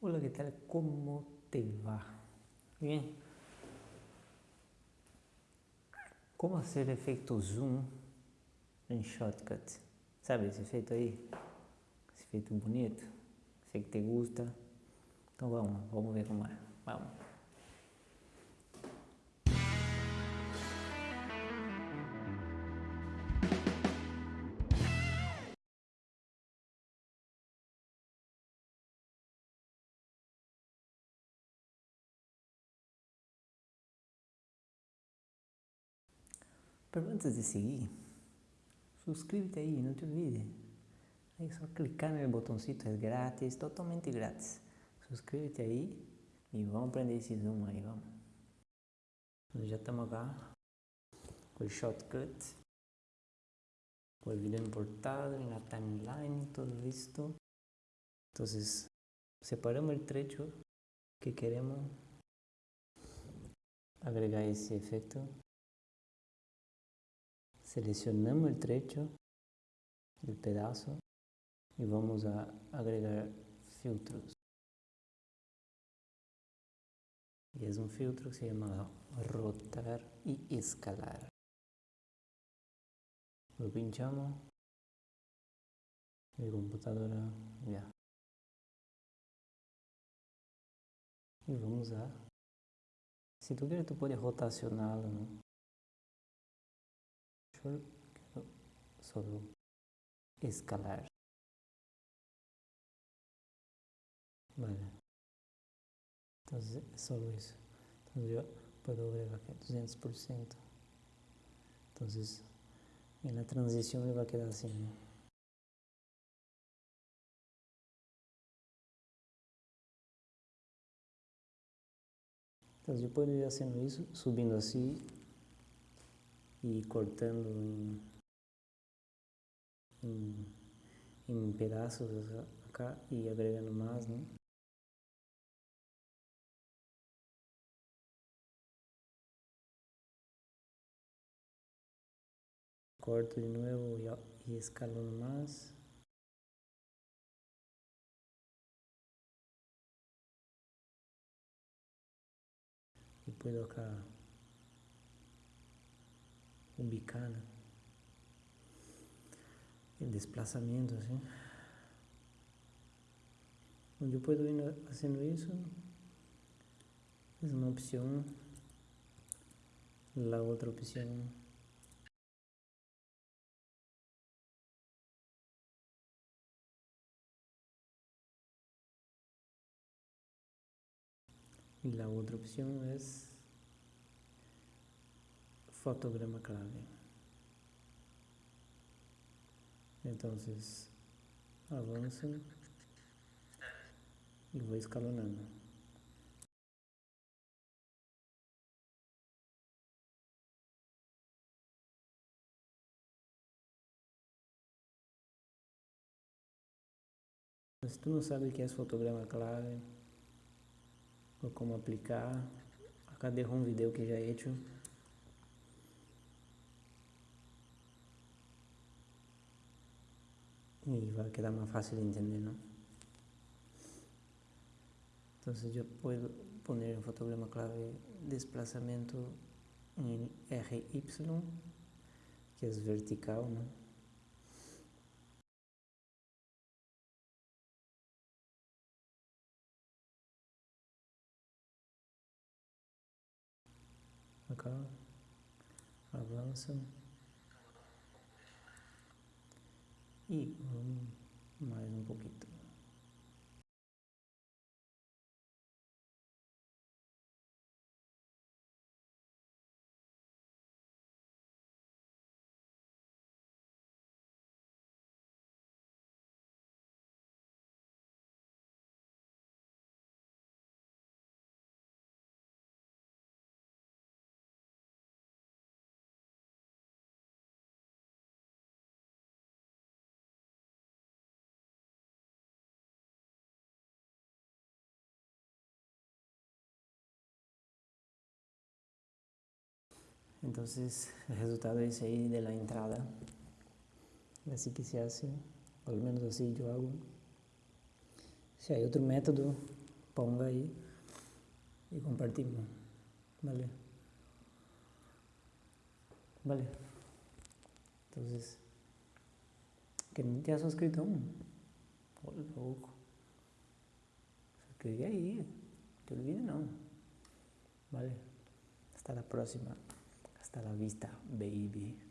Hola, ¿qué tal? ¿Cómo te va? Bien. Como hacer efeito zoom em Shotcut? Sabe esse efeito aí? Esse efeito bonito? Sei que te gusta. Então vamos, vamos ver como é. Vamos. Pero antes de seguir, suscríbete aí, não te olvides. Aí só clicar no botãozinho, é grátis, totalmente grátis. Suscríbete aí e vamos aprender esse zoom aí, vamos. Já estamos acá com o shortcut, com o vídeo importado, na timeline, tudo isto. Então, separamos o trecho que queremos agregar esse efeito Seleccionamos el trecho, el pedazo y vamos a agregar filtros. Y es un filtro que se llama rotar y escalar. Lo pinchamos mi computadora ya. Y vamos a... Si tú quieres, tú puedes rotacionarlo, ¿no? Solo escalar. Vale. Entonces es solo eso. Entonces yo puedo ver aquí 200%. Entonces en la transición me va a quedar. ¿no? Entonces yo puedo ir haciendo eso, subiendo así e cortando em, em, em pedaços acá e agregando mais, né? Corto de novo e, e mais. E puedo acá ubicada. El desplazamiento. Yo puedo ir haciendo eso. Es una opción. La otra opción y la otra opción es fotograma clave. Entonces, avanzo y voy escalonando. Si tú no sabes qué es fotograma clave o cómo aplicar, acá dejo un video que ya he hecho y va a quedar más fácil de entender, ¿no? Entonces yo puedo poner en fotograma clave desplazamiento en RY, que es vertical, ¿no? Acá, avança. Y más un poquito. Entonces el resultado es ahí de la entrada. Así que se hace, al menos así yo hago. Si hay otro método, ponga ahí y compartimos. ¿Vale? ¿Vale? Entonces, que no te has suscrito aún. Oh, loco. Suscríbete ahí. Te olvides, no. ¿Vale? Hasta la próxima. Hasta la vista, baby.